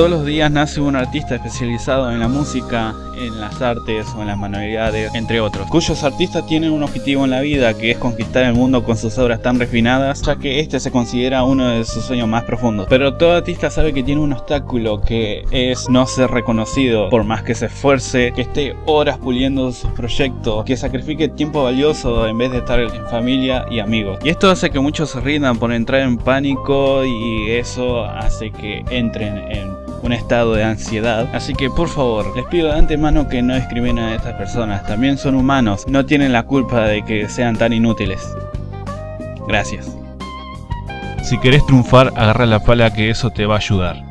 Todos los días nace un artista especializado en la música, en las artes o en las manualidades, entre otros, cuyos artistas tienen un objetivo en la vida que es conquistar el mundo con sus obras tan refinadas, ya que este se considera uno de sus sueños más profundos. Pero todo artista sabe que tiene un obstáculo que es no ser reconocido, por más que se esfuerce, que esté horas puliendo sus proyectos, que sacrifique tiempo valioso en vez de estar en familia y amigos. Y esto hace que muchos se rindan por entrar en pánico y eso hace que entren en un estado de ansiedad. Así que por favor, les pido de antemano que no discriminen a estas personas. También son humanos, no tienen la culpa de que sean tan inútiles. Gracias. Si querés triunfar, agarra la pala que eso te va a ayudar.